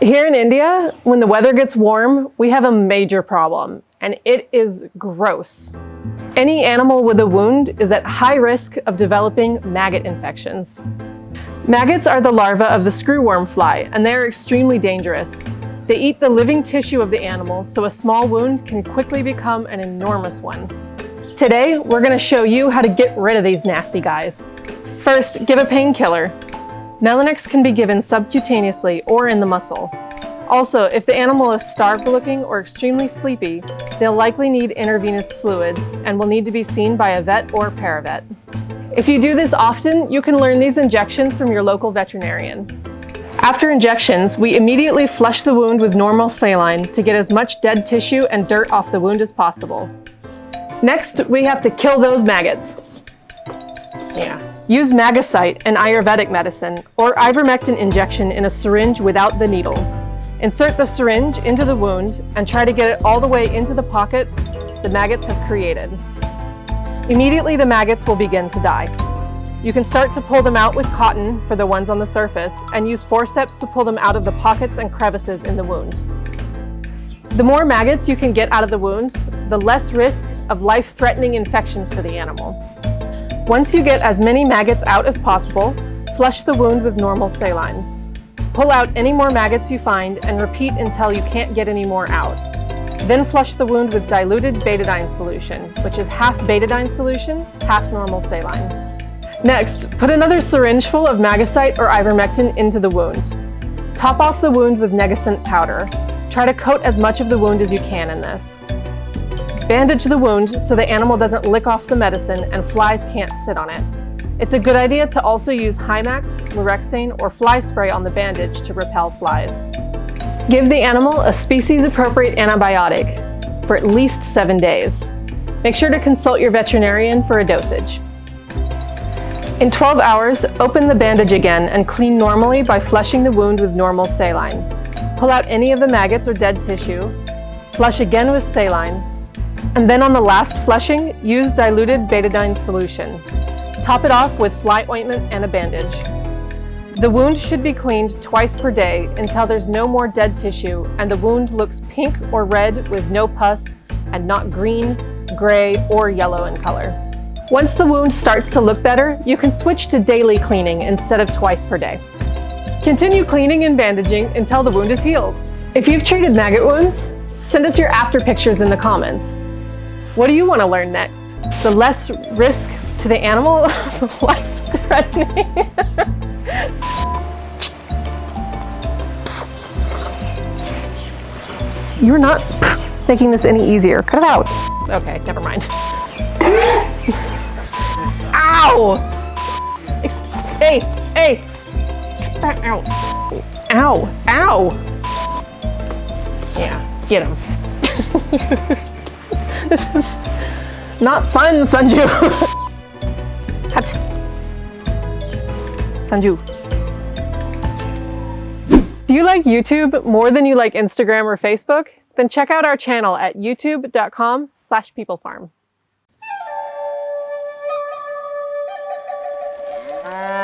Here in India, when the weather gets warm, we have a major problem, and it is gross. Any animal with a wound is at high risk of developing maggot infections. Maggots are the larvae of the screwworm fly, and they are extremely dangerous. They eat the living tissue of the animal, so a small wound can quickly become an enormous one. Today, we're gonna show you how to get rid of these nasty guys. First, give a painkiller. Melanox can be given subcutaneously or in the muscle. Also, if the animal is starved looking or extremely sleepy, they'll likely need intravenous fluids and will need to be seen by a vet or paravet. If you do this often, you can learn these injections from your local veterinarian. After injections, we immediately flush the wound with normal saline to get as much dead tissue and dirt off the wound as possible. Next, we have to kill those maggots. Yeah. Use Magicite, an Ayurvedic medicine, or ivermectin injection in a syringe without the needle. Insert the syringe into the wound and try to get it all the way into the pockets the maggots have created. Immediately the maggots will begin to die. You can start to pull them out with cotton for the ones on the surface and use forceps to pull them out of the pockets and crevices in the wound. The more maggots you can get out of the wound, the less risk of life-threatening infections for the animal. Once you get as many maggots out as possible, flush the wound with normal saline. Pull out any more maggots you find and repeat until you can't get any more out. Then flush the wound with diluted betadine solution, which is half betadine solution, half normal saline. Next, put another syringe full of Magicite or ivermectin into the wound. Top off the wound with Negasunt powder. Try to coat as much of the wound as you can in this. Bandage the wound so the animal doesn't lick off the medicine and flies can't sit on it. It's a good idea to also use Himax, Lorexane, or fly spray on the bandage to repel flies. Give the animal a species-appropriate antibiotic for at least seven days. Make sure to consult your veterinarian for a dosage. In 12 hours, open the bandage again and clean normally by flushing the wound with normal saline. Pull out any of the maggots or dead tissue, flush again with saline, and then on the last flushing, use diluted betadine solution. Top it off with fly ointment and a bandage. The wound should be cleaned twice per day until there's no more dead tissue and the wound looks pink or red with no pus and not green, gray, or yellow in color. Once the wound starts to look better, you can switch to daily cleaning instead of twice per day. Continue cleaning and bandaging until the wound is healed. If you've treated maggot wounds, send us your after pictures in the comments. What do you want to learn next? The less risk to the animal, life-threatening. You're not making this any easier. Cut it out. Okay, never mind. Ow! Ex hey, hey! Cut that out. Ow, ow! Yeah, get him. this is not fun, Sanju. Sanju. Do you like YouTube more than you like Instagram or Facebook? Then check out our channel at youtube.com slash peoplefarm. Uh...